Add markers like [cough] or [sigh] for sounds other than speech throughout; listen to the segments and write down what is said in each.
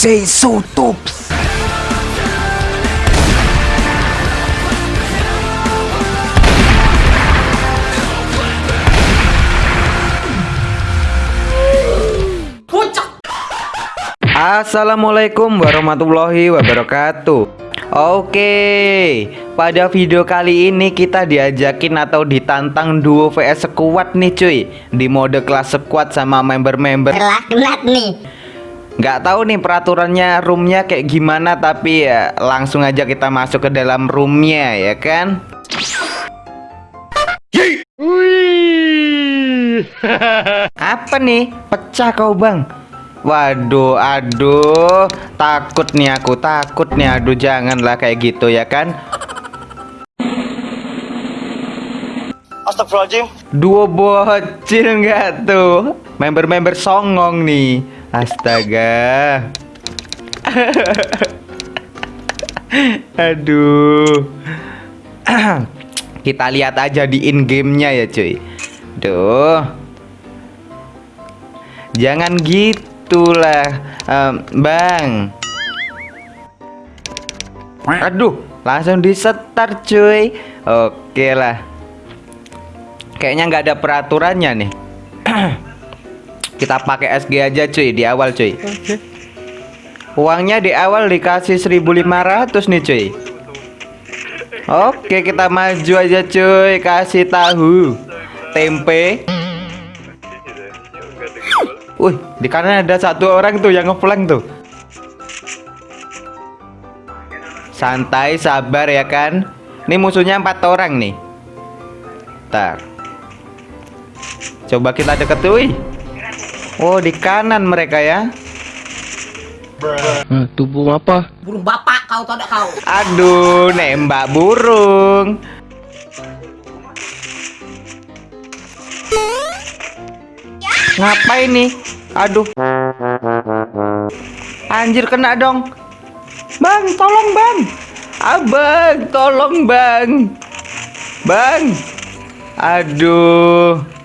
say so tops. Assalamualaikum warahmatullahi wabarakatuh. Oke Pada video kali ini kita diajakin atau ditantang duo vs squad nih cuy. Di mode kelas squad sama member-member. Laknat nih Nggak tahu nih peraturannya roomnya kayak gimana Tapi ya langsung aja kita masuk ke dalam roomnya ya kan? [laughs] Apa nih? Pecah kau bang. Waduh, aduh, takut nih aku, takut nih, aduh, janganlah kayak gitu ya kan? Astagfirullahaladzim Duo bocil nggak tuh? Member-member songong nih, astaga. [laughs] aduh. [clears throat] Kita lihat aja di in gamenya ya cuy. Duh. Jangan gitu itulah um, Bang Aduh langsung disetar cuy Oke lah Kayaknya nggak ada peraturannya nih [clears throat] Kita pakai SG aja cuy di awal cuy Uangnya di awal dikasih 1500 nih cuy Oke kita maju aja cuy Kasih tahu Tempe Wih, di kanan ada satu orang tuh yang ngeflank tuh. Santai, sabar ya kan. Ini musuhnya empat orang nih. Tar. Coba kita deket tuh. Oh, di kanan mereka ya. Nah, tubuh apa? Burung bapak kau tau kau Aduh, nembak burung. Ngapain nih? Aduh. Anjir kena dong. Bang, tolong bang. Abang, tolong bang. Bang. Aduh.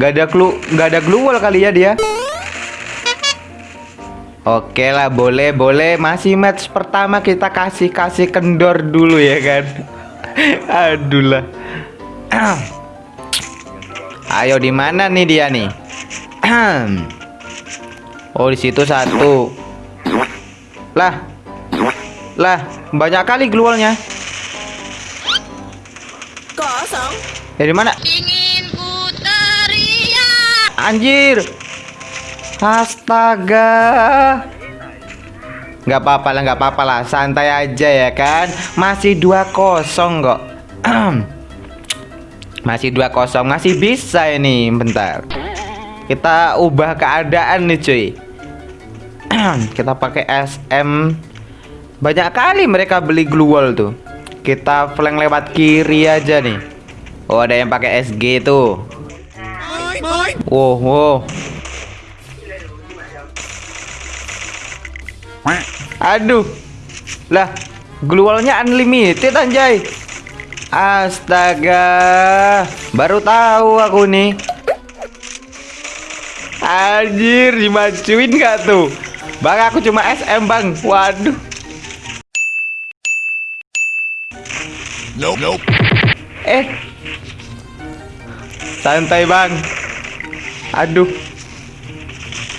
Gak ada clue, gak ada gluwal kali ya dia. Oke lah, boleh, boleh. Masih match pertama kita kasih kasih kendor dulu ya kan. [laughs] Aduh lah. [clears throat] Ayo di mana nih dia nih? [clears throat] Oh, di situ satu. Lah. Lah, banyak kali glualnya. Kosong Dari mana? Ingin ku teriak Anjir. Astaga. Nggak apa-apa lah, nggak apa-apa lah. Santai aja ya kan. Masih 2-0 kok. [clears throat] Masih 2-0, masih bisa ini. Bentar. Kita ubah keadaan nih cuy [clears throat] Kita pakai SM Banyak kali mereka beli glue tuh Kita flank lewat kiri aja nih Oh ada yang pakai SG tuh Wow, wow. Aduh Lah Glue wallnya unlimited anjay Astaga Baru tahu aku nih Anjir, dimajuin gak tuh? Bang, aku cuma SM, Bang. Waduh. Nope, nope Eh. Santai, Bang. Aduh.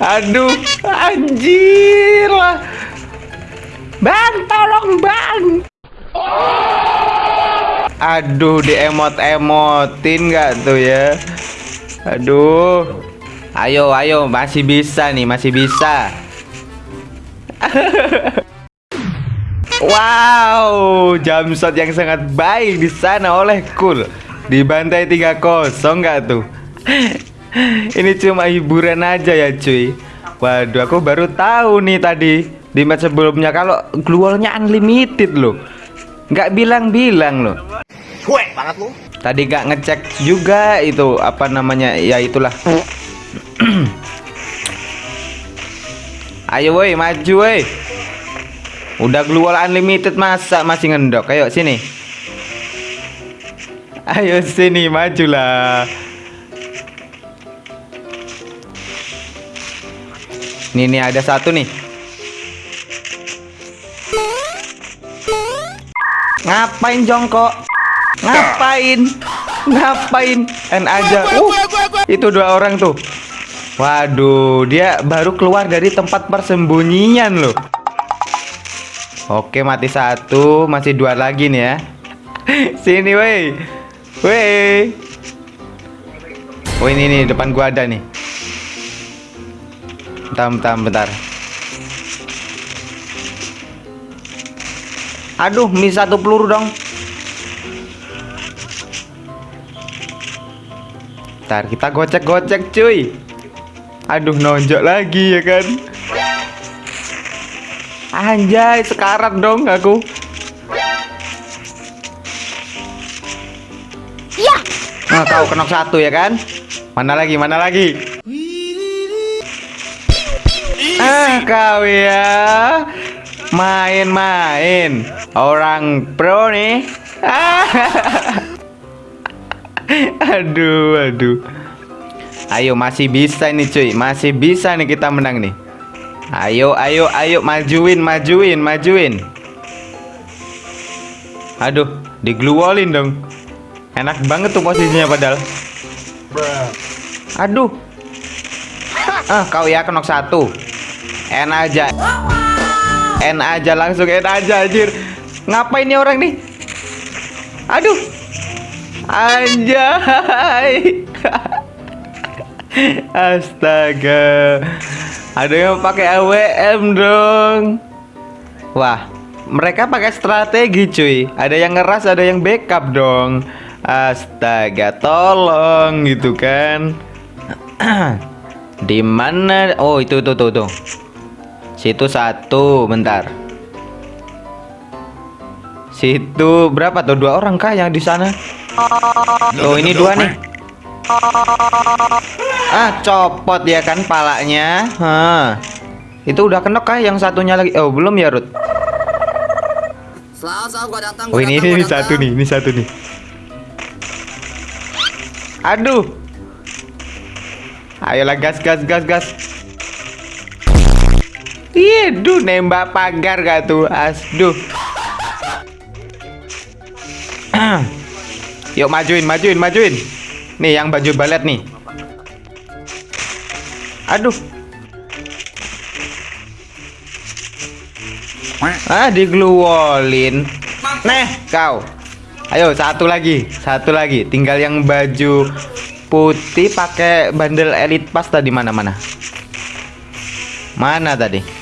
Aduh, anjir lah. Bang, tolong, Bang. Aduh, di emot-emotin gak tuh ya? Aduh. Ayo, ayo, masih bisa nih, masih bisa. wow, jam shot yang sangat baik di sana oleh Cool. Dibantai 3-0 nggak tuh? Ini cuma hiburan aja ya, cuy. Waduh, aku baru tahu nih tadi di match sebelumnya kalau glualnya unlimited loh. Nggak bilang-bilang loh. Cuek banget lu Tadi gak ngecek juga itu apa namanya ya itulah Ayo woi maju woi Udah keluar unlimited masa masih ngendok Ayo sini Ayo sini majulah Nih nih ada satu nih. Ngapain jongkok? Ngapain? Ngapain? En aja. Uh, itu dua orang tuh. Waduh, dia baru keluar dari tempat persembunyian loh. Oke, mati satu, masih dua lagi nih ya. [laughs] Sini, woi. Woi. Oh, ini nih depan gua ada nih. Bentar, bentar, bentar. Aduh, mi satu peluru dong. Ntar kita gocek-gocek cuy. Aduh, nonjok lagi ya kan. Anjay, sekarat dong aku. Nah, kau kena satu ya kan? Mana lagi? Mana lagi? Ah, kau ya. Main-main. Orang pro nih. [laughs] Aduh, aduh. Ayo masih bisa nih cuy, masih bisa nih kita menang nih. Ayo, ayo, ayo majuin, majuin, majuin. Aduh, digluolin dong. Enak banget tuh posisinya padahal. Aduh. Ah, kau ya kenok satu. En aja. En aja langsung en aja anjir. Ngapain nih orang nih? Aduh. Anjay. [laughs] Astaga. Ada yang pakai AWM dong. Wah, mereka pakai strategi cuy. Ada yang ngeras, ada yang backup dong. Astaga, tolong gitu kan. [clears throat] Di mana? Oh, itu tuh tuh tuh. Situ satu, bentar. Situ berapa tuh? Dua orang kah yang di sana? Oh, ini dua nih. Ah, copot ya kan palanya. Hah. Itu udah kenok kah yang satunya lagi? Oh, belum ya, Rut? Selasa gua datang. Oh, ini ini [laughs] satu nih, ini satu nih. Aduh. Ayolah gas gas gas gas. Iya, duh nembak pagar gak tuh? Asduh. [clears throat] Yuk majuin, majuin, majuin. Nih yang baju balet nih. Aduh. Ah, digluolin. Nah, kau. Ayo satu lagi, satu lagi. Tinggal yang baju putih pakai bandel elite pas tadi mana mana? Mana tadi?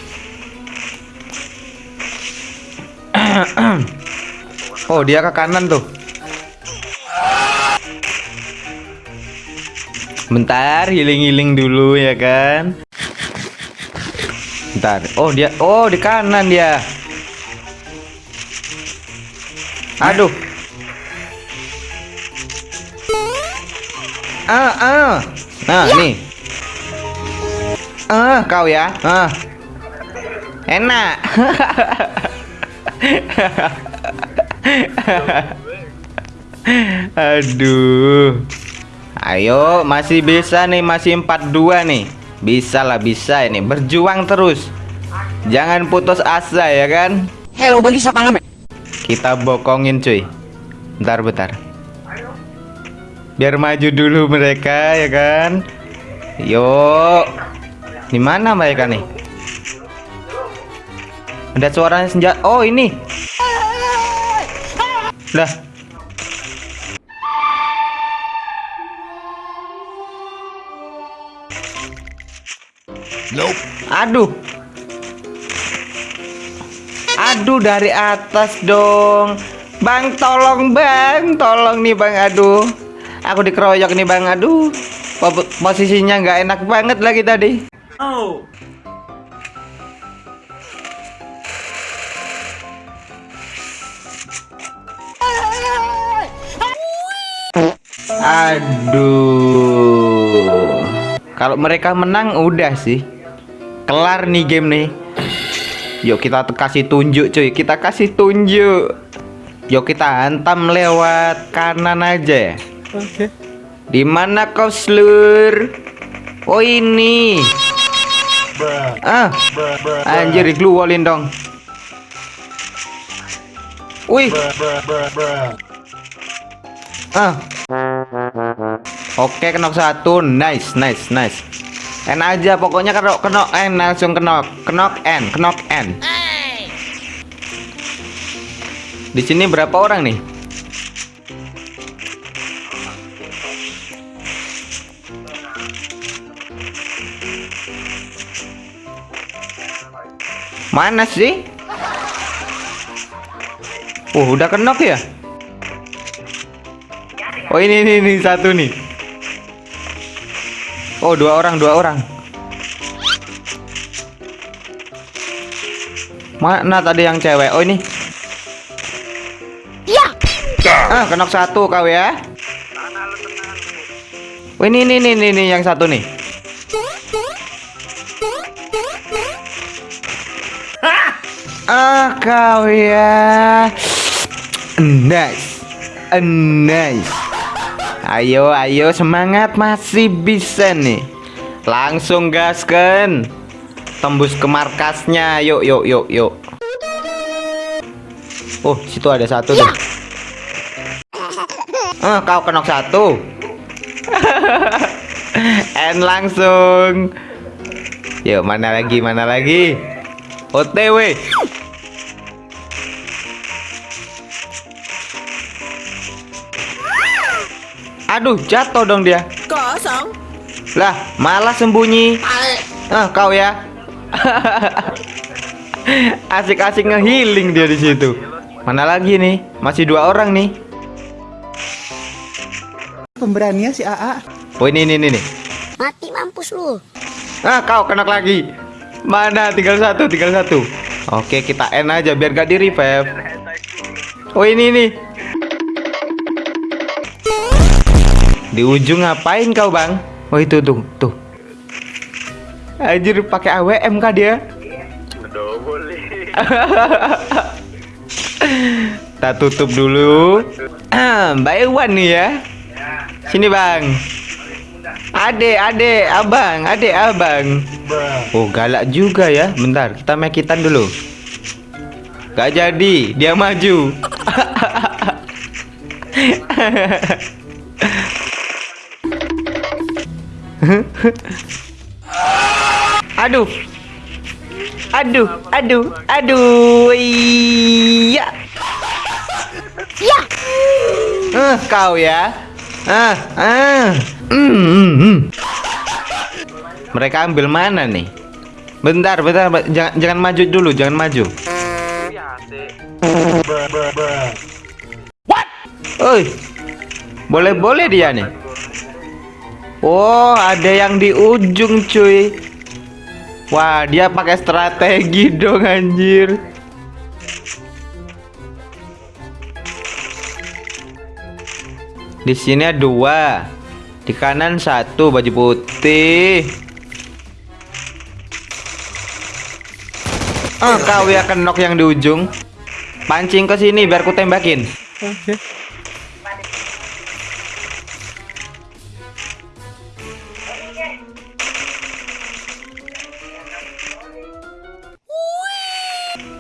[coughs] oh, dia ke kanan tuh. Bentar, healing-healing dulu ya kan. Bentar. Oh, dia oh di kanan dia. Aduh. Ah, ah. Nah, nih. Ah, kau ya. Ah. Enak. [laughs] Aduh. Ayo, masih bisa nih, masih 42 nih. Bisa lah, bisa ini. Berjuang terus. Jangan putus asa ya kan? Hello, bagi siapa ngamen? Kita bokongin cuy. Bentar, bentar. Biar maju dulu mereka ya kan? Yuk. Di mana mereka nih? Ada suaranya senjata. Oh, ini. Lah. Aduh. Aduh dari atas dong. Bang tolong bang, tolong nih bang. Aduh. Aku dikeroyok nih bang. Aduh. Po- Posisinya nggak enak banget lagi tadi. Aduh. Kalau mereka menang udah sih. Kelar nih game nih. Yuk kita kasih tunjuk cuy. Kita kasih tunjuk. Yuk kita hantam lewat kanan aja. Oke. Di mana kau slur? Oh ini. Ah. Anjir digluolin dong. Wih. Ah. Oke, kenok satu. Nice, nice, nice. N aja pokoknya kenok kenok N langsung kenok. Kenok N, kenok N. Di sini berapa orang nih? Mana sih? Oh, udah kenok ya? Oh, ini ini, ini satu nih. Oh, dua orang, dua orang. Mana tadi yang cewek? Oh, ini. Ya. Ah, kenok satu kau ya. Oh, ini ini ini ini, ini yang satu nih. Ah, kau ya. Nice. Nice. Ayo, ayo semangat masih bisa nih. Langsung gaskan. Tembus ke markasnya. Yuk, yuk, yuk, yuk. Oh, situ ada satu tuh. Ah, kau kenok satu. [laughs] N langsung. Yuk, mana lagi? Mana lagi? OTW. Aduh, jatuh dong dia. Kosong. Lah, malah sembunyi. Ah, kau ya. [laughs] Asik-asik ngehealing dia di situ. Mana lagi nih? Masih dua orang nih. Pemberanian si AA. Oh, ini ini ini. Mati mampus lu. Ah, kau kena lagi. Mana? Tinggal satu, tinggal satu. Oke, kita N aja biar gak di revive. Oh, ini nih. Di ujung ngapain kau, Bang? Oh, itu tuh, tuh. Anjir pakai AWM kah dia? Kita [laughs] tutup dulu. [clears throat] Mbak Ewan nih ya. Sini, Bang. Ade, ade, abang, ade, abang. Oh, galak juga ya. Bentar, kita mekitan dulu. Gak jadi, dia maju. [laughs] aduh. Aduh, aduh, aduh. Iya. Ya. Eh, kau ya. Ah, ah. Hmm, hmm, hmm. Mereka ambil mana nih? Bentar, bentar, be- jangan jangan maju dulu, jangan maju. What? Oi. Boleh-boleh dia nih. Oh, ada yang di ujung, cuy. Wah, dia pakai strategi [laughs] dong anjir. Di sini ada dua. Di kanan satu baju putih. Ah, kau ya kenok yang di ujung. Pancing ke sini biar ku tembakin.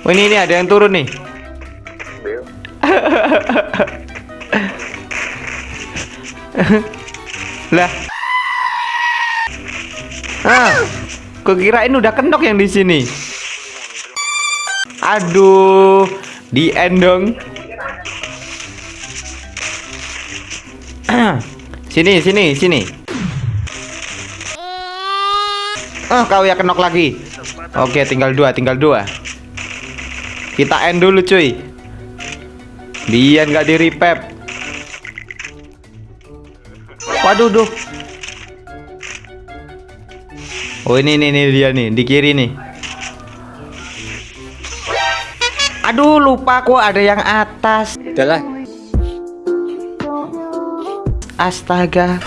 Oh, ini ini ada yang turun nih. [laughs] lah. Ah, kukirain udah kenok yang di sini. Aduh, di end dong. [clears throat] sini, sini, sini. Ah, kau ya kenok lagi. Oke, tinggal dua, tinggal dua. Kita end dulu, cuy. Biar nggak di repep. Waduh, duh. Oh ini nih, nih dia nih di kiri nih. Aduh lupa aku ada yang atas. Udahlah. Astaga.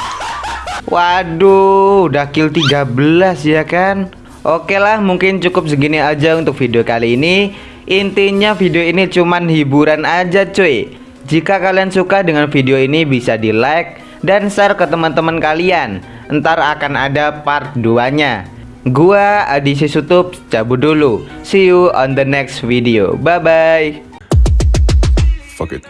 Waduh, udah kill 13 ya kan? Oke lah, mungkin cukup segini aja untuk video kali ini. Intinya video ini cuman hiburan aja cuy. Jika kalian suka dengan video ini bisa di like dan share ke teman-teman kalian. Ntar akan ada part 2-nya. Gua Adi Sutup cabut dulu. See you on the next video. Bye bye. Fuck it.